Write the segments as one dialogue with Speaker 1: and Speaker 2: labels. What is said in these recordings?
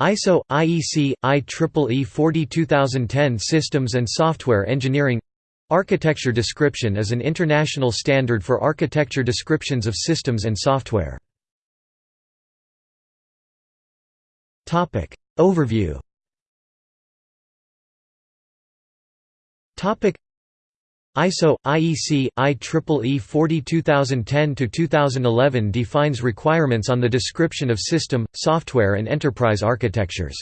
Speaker 1: ISO IEC IEEE 42010 Systems and Software Engineering. Architecture description is an international standard for architecture descriptions of systems and software. Overview ISO IEC IEEE 42010-2011 defines requirements on the description of system, software and enterprise architectures.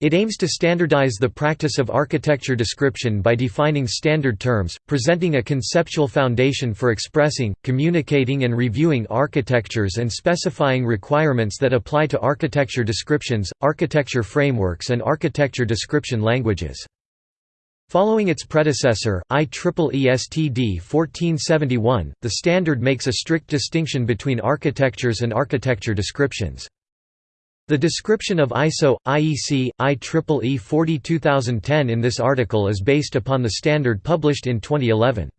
Speaker 1: It aims to standardize the practice of architecture description by defining standard terms, presenting a conceptual foundation for expressing, communicating and reviewing architectures and specifying requirements that apply to architecture descriptions, architecture frameworks and architecture description languages. Following its predecessor, IEEE STD 1471, the standard makes a strict distinction between architectures and architecture descriptions. The description of ISO, IEC, IEEE 42010 in this article is based upon the standard published in 2011.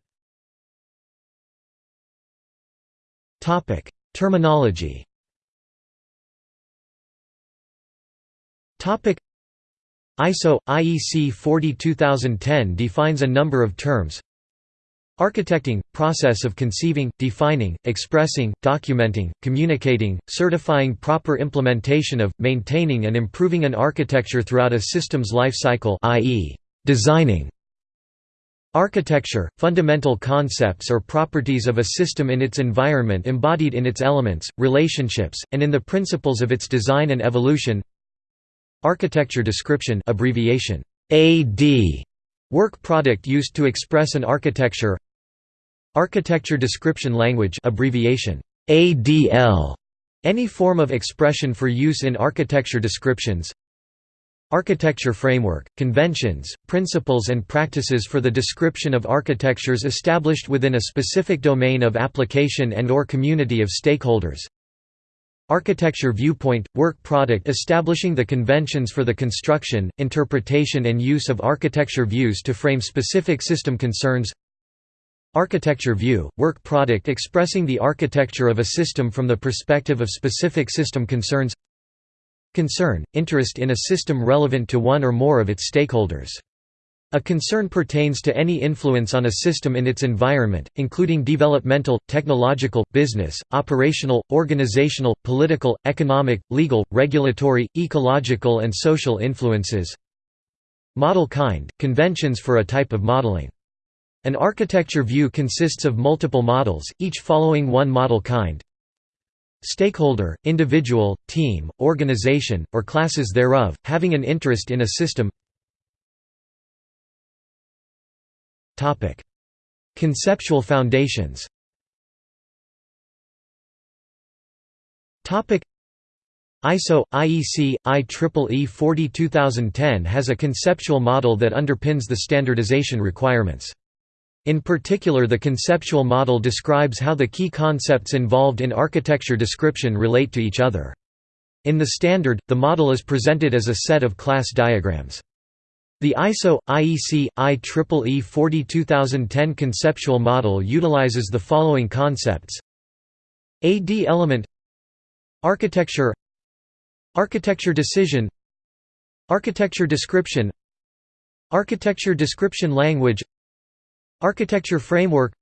Speaker 1: Terminology ISO IEC 42010 defines a number of terms. Architecting process of conceiving, defining, expressing, documenting, communicating, certifying proper implementation of, maintaining and improving an architecture throughout a system's life cycle i.e. designing. Architecture, fundamental concepts or properties of a system in its environment embodied in its elements, relationships, and in the principles of its design and evolution Architecture description abbreviation AD work product used to express an architecture Architecture description language abbreviation ADL any form of expression for use in architecture descriptions Architecture framework, conventions, principles and practices for the description of architectures established within a specific domain of application and or community of stakeholders Architecture Viewpoint – work product establishing the conventions for the construction, interpretation and use of architecture views to frame specific system concerns. Architecture View – work product expressing the architecture of a system from the perspective of specific system concerns. Concern – interest in a system relevant to one or more of its stakeholders a concern pertains to any influence on a system in its environment, including developmental, technological, business, operational, organizational, political, economic, legal, regulatory, ecological and social influences. Model kind – conventions for a type of modeling. An architecture view consists of multiple models, each following one model kind. Stakeholder, individual, team, organization, or classes thereof, having an interest in a system Conceptual foundations ISO IEC IEEE 42010 has a conceptual model that underpins the standardization requirements. In particular the conceptual model describes how the key concepts involved in architecture description relate to each other. In the standard, the model is presented as a set of class diagrams. The ISO IEC IEEE 42010 conceptual model utilizes the following concepts: AD element Architecture Architecture decision Architecture description Architecture description language Architecture framework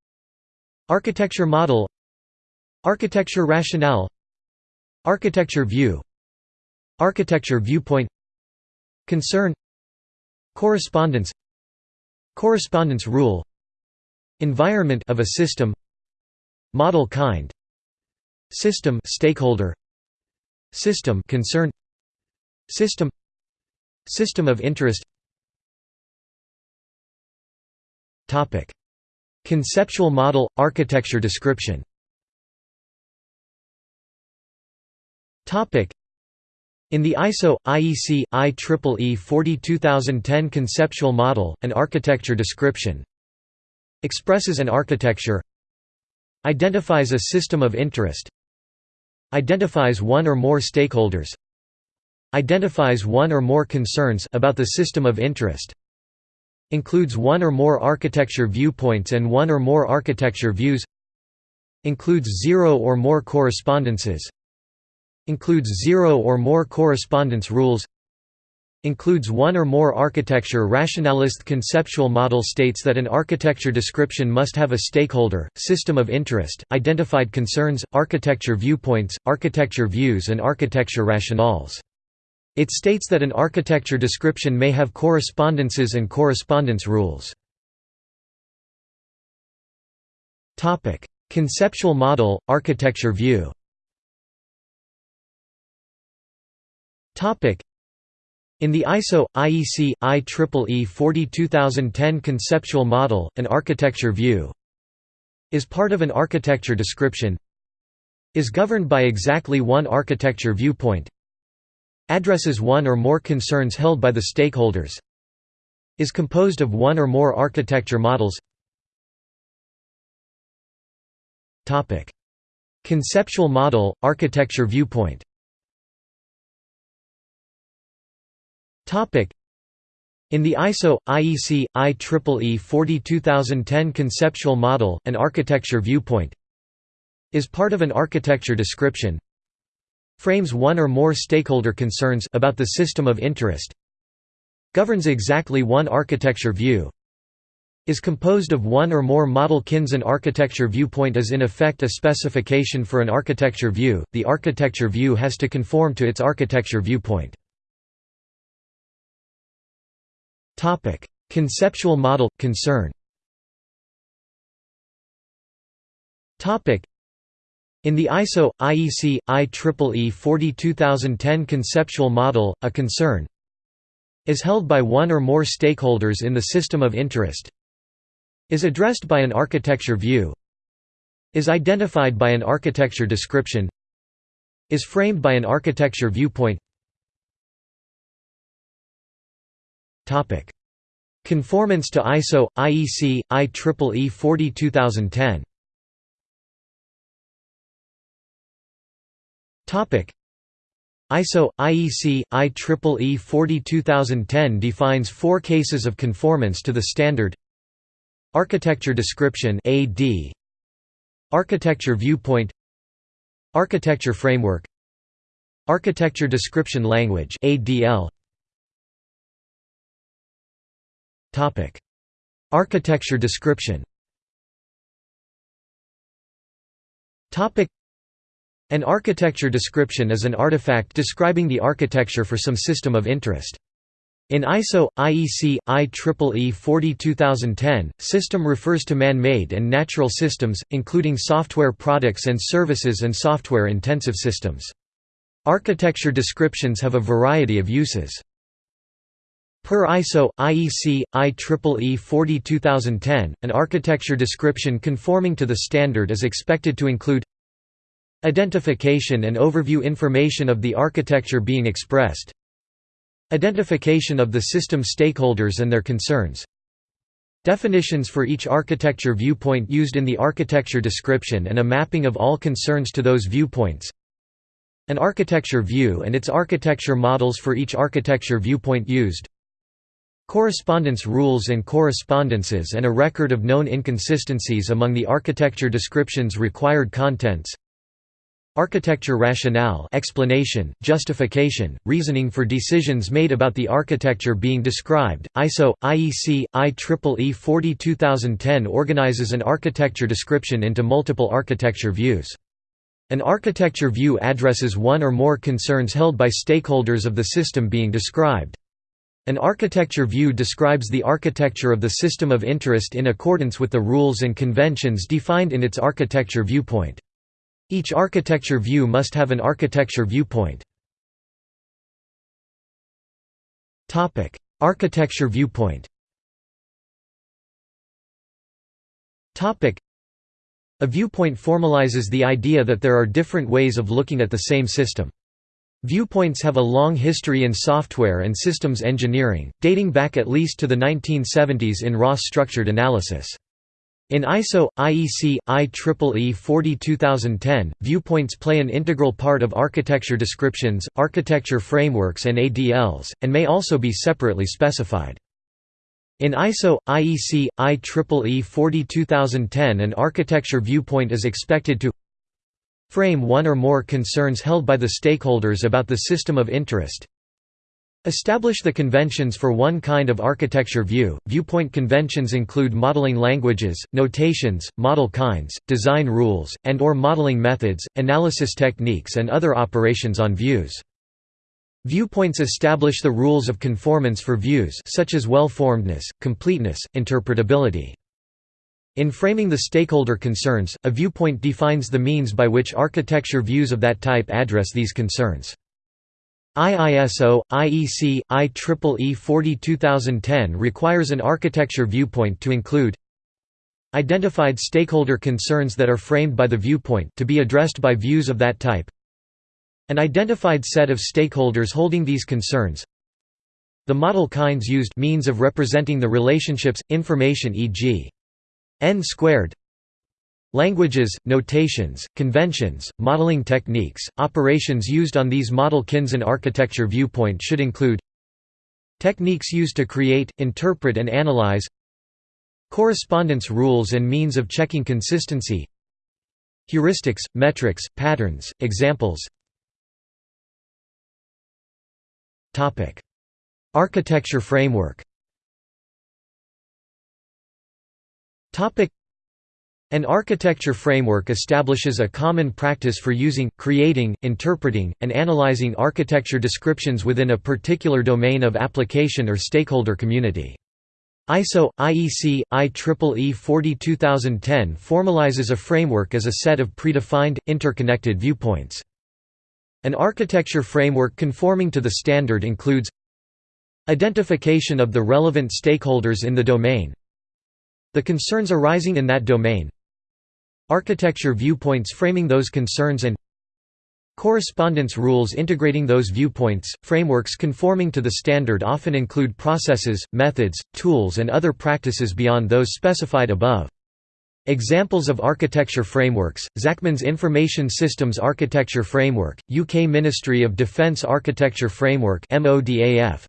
Speaker 1: Architecture model Architecture rationale Architecture view Architecture viewpoint Concern Correspondence Correspondence rule Environment of a system Model kind System stakeholder System concern System System of interest Topic. Conceptual model architecture description Topic in the ISO IEC IEEE 42010 conceptual model, an architecture description. Expresses an architecture. Identifies a system of interest. Identifies one or more stakeholders. Identifies one or more concerns about the system of interest. Includes one or more architecture viewpoints and one or more architecture views. Includes zero or more correspondences Includes zero or more correspondence rules Includes one or more architecture rationalist conceptual model states that an architecture description must have a stakeholder, system of interest, identified concerns, architecture viewpoints, architecture views and architecture rationales. It states that an architecture description may have correspondences and correspondence rules. Conceptual model, architecture view in the ISO, IEC, IEEE 42010 conceptual model, an architecture view is part of an architecture description is governed by exactly one architecture viewpoint addresses one or more concerns held by the stakeholders is composed of one or more architecture models. Conceptual model, architecture viewpoint In the ISO, IEC, IEEE 42010 conceptual model, an architecture viewpoint is part of an architecture description. Frames one or more stakeholder concerns about the system of interest. Governs exactly one architecture view. Is composed of one or more model kinds an architecture viewpoint is in effect a specification for an architecture view. The architecture view has to conform to its architecture viewpoint Topic: Conceptual model concern. Topic: in the ISO IEC IEEE 42010 conceptual model, a concern is held by one or more stakeholders in the system of interest is addressed by an architecture view is identified by an architecture description is framed by an architecture viewpoint Conformance to ISO IEC IEEE 40 2010. Topic: ISO IEC IEEE 40 2010 defines four cases of conformance to the standard. Architecture description AD Architecture viewpoint. Architecture framework. Architecture description language ADL Architecture description An architecture description is an artifact describing the architecture for some system of interest. In ISO, IEC, IEEE 40 2010, system refers to man-made and natural systems, including software products and services and software-intensive systems. Architecture descriptions have a variety of uses. Per ISO, IEC, IEEE 40 2010, an architecture description conforming to the standard is expected to include Identification and overview information of the architecture being expressed Identification of the system stakeholders and their concerns Definitions for each architecture viewpoint used in the architecture description and a mapping of all concerns to those viewpoints An architecture view and its architecture models for each architecture viewpoint used Correspondence rules and correspondences and a record of known inconsistencies among the architecture description's required contents Architecture rationale explanation, justification, reasoning for decisions made about the architecture being described. ISO, IEC, IEEE 40 2010 organizes an architecture description into multiple architecture views. An architecture view addresses one or more concerns held by stakeholders of the system being described. An architecture view describes the architecture of the system of interest in accordance with the rules and conventions defined in its architecture viewpoint. Each architecture view must have an architecture viewpoint. Topic: architecture viewpoint Topic: A viewpoint formalizes the idea that there are different ways of looking at the same system. Viewpoints have a long history in software and systems engineering, dating back at least to the 1970s in Ross structured analysis. In ISO, IEC, IEEE 40 2010, viewpoints play an integral part of architecture descriptions, architecture frameworks and ADLs, and may also be separately specified. In ISO, IEC, IEEE 40 2010 an architecture viewpoint is expected to Frame one or more concerns held by the stakeholders about the system of interest. Establish the conventions for one kind of architecture view. Viewpoint conventions include modeling languages, notations, model kinds, design rules, and or modeling methods, analysis techniques and other operations on views. Viewpoints establish the rules of conformance for views such as well-formedness, completeness, interpretability. In framing the stakeholder concerns, a viewpoint defines the means by which architecture views of that type address these concerns. IISO, IEC, IEEE 40 2010 requires an architecture viewpoint to include identified stakeholder concerns that are framed by the viewpoint to be addressed by views of that type an identified set of stakeholders holding these concerns the model kinds used means of representing the relationships, information e.g. n squared. Languages, notations, conventions, modeling techniques, operations used on these model Kinsen architecture viewpoint should include Techniques used to create, interpret and analyze Correspondence rules and means of checking consistency Heuristics, metrics, patterns, examples. Architecture framework an architecture framework establishes a common practice for using, creating, interpreting, and analyzing architecture descriptions within a particular domain of application or stakeholder community. ISO, IEC, IEEE 40 2010 formalizes a framework as a set of predefined, interconnected viewpoints. An architecture framework conforming to the standard includes Identification of the relevant stakeholders in the domain The concerns arising in that domain Architecture viewpoints framing those concerns and Correspondence rules integrating those viewpoints. Frameworks conforming to the standard often include processes, methods, tools, and other practices beyond those specified above. Examples of architecture frameworks, Zachman's Information Systems Architecture Framework, UK Ministry of Defence Architecture Framework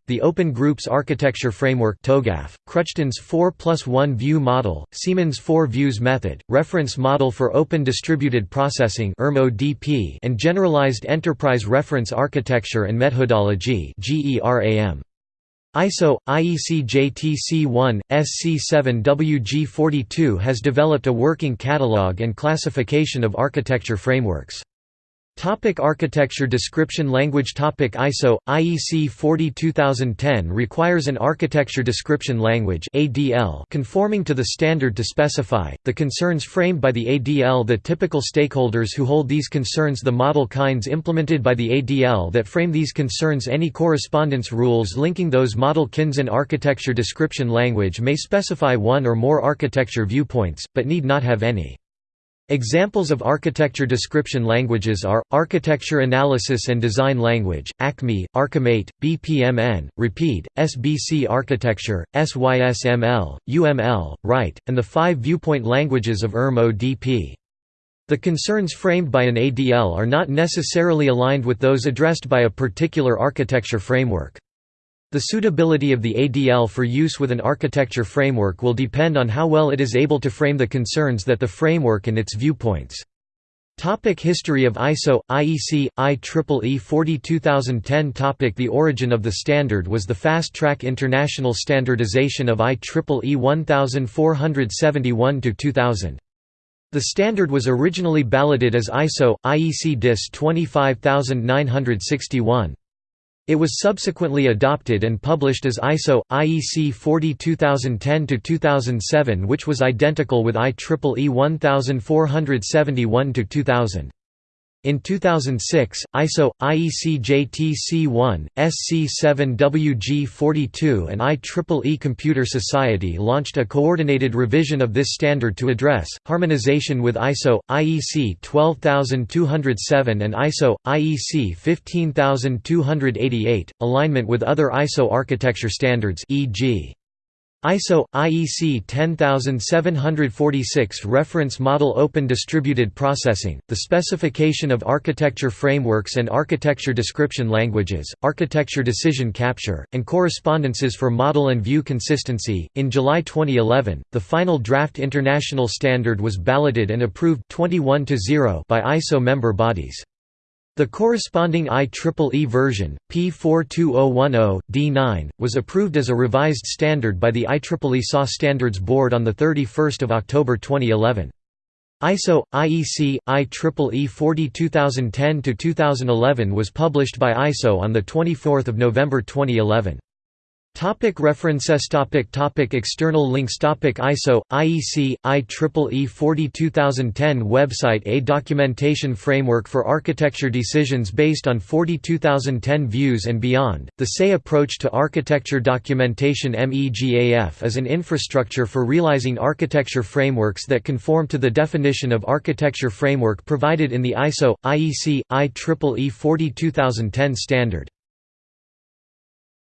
Speaker 1: the Open Groups Architecture Framework TOGAF, Kruchten's 4 plus 1 view model, Siemens 4 views method, Reference Model for Open Distributed Processing and Generalized Enterprise Reference Architecture and Methodology ISO, IEC JTC1, SC7WG42 has developed a working catalog and classification of architecture frameworks. Topic architecture description language topic ISO IEC 40 2010 requires an architecture description language ADL conforming to the standard to specify the concerns framed by the ADL the typical stakeholders who hold these concerns the model kinds implemented by the ADL that frame these concerns any correspondence rules linking those model kinds in architecture description language may specify one or more architecture viewpoints but need not have any Examples of architecture description languages are, Architecture Analysis and Design Language, ACME, Archimate, BPMN, Rapide, SBC Architecture, SYSML, UML, Wright, and the five viewpoint languages of IRM-ODP. The concerns framed by an ADL are not necessarily aligned with those addressed by a particular architecture framework. The suitability of the ADL for use with an architecture framework will depend on how well it is able to frame the concerns that the framework and its viewpoints. Topic History of ISO, IEC, IEEE 40 2010 Topic The origin of the standard was the fast-track international standardization of IEEE 1471-2000. The standard was originally balloted as ISO, IEC DIS 25961. It was subsequently adopted and published as ISO, IEC 40 2010-2007 which was identical with IEEE 1471-2000. In 2006, ISO, IEC JTC1, SC7WG42 and IEEE Computer Society launched a coordinated revision of this standard to address, harmonization with ISO, IEC 12207 and ISO, IEC 15288, alignment with other ISO architecture standards e.g. ISO IEC 10746 Reference Model Open Distributed Processing, the specification of architecture frameworks and architecture description languages, architecture decision capture, and correspondences for model and view consistency. In July 2011, the final draft international standard was balloted and approved 21 to 0 by ISO member bodies. The corresponding IEEE version, P42010, D9, was approved as a revised standard by the IEEE SAW Standards Board on 31 October 2011. ISO IEC IEEE 40 2010-2011 was published by ISO on 24 November 2011. Topic references topic topic External links topic ISO, IEC, IEEE 40 2010 Website A documentation framework for architecture decisions based on 40 2010 views and beyond. The SAY approach to architecture documentation MEGAF is an infrastructure for realizing architecture frameworks that conform to the definition of architecture framework provided in the ISO, IEC, IEEE 40 2010 standard.